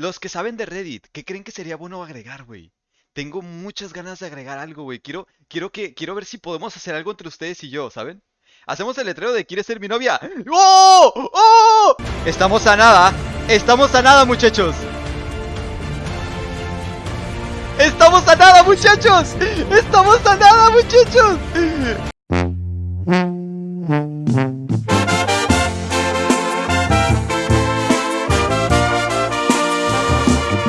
Los que saben de Reddit, ¿qué creen que sería bueno agregar, güey? Tengo muchas ganas de agregar algo, güey. Quiero, quiero que, quiero ver si podemos hacer algo entre ustedes y yo, ¿saben? Hacemos el letrero de ¿Quieres ser mi novia? ¡Oh! ¡Oh! Estamos a nada. Estamos a nada, muchachos. Estamos a nada, muchachos. Estamos a nada, muchachos.